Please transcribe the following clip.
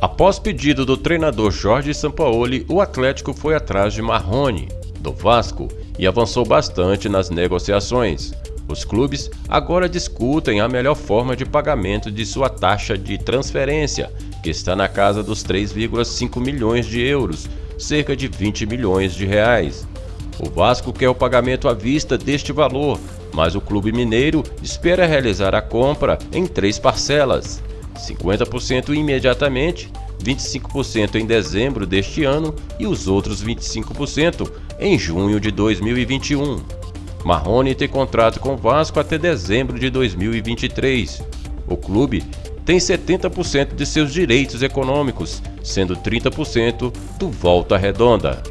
Após pedido do treinador Jorge Sampaoli, o Atlético foi atrás de Marrone, do Vasco, e avançou bastante nas negociações. Os clubes agora discutem a melhor forma de pagamento de sua taxa de transferência, que está na casa dos 3,5 milhões de euros, cerca de 20 milhões de reais. O Vasco quer o pagamento à vista deste valor, mas o clube mineiro espera realizar a compra em três parcelas: 50% imediatamente, 25% em dezembro deste ano e os outros 25% em junho de 2021. Marrone tem contrato com Vasco até dezembro de 2023. O clube tem 70% de seus direitos econômicos, sendo 30% do Volta Redonda.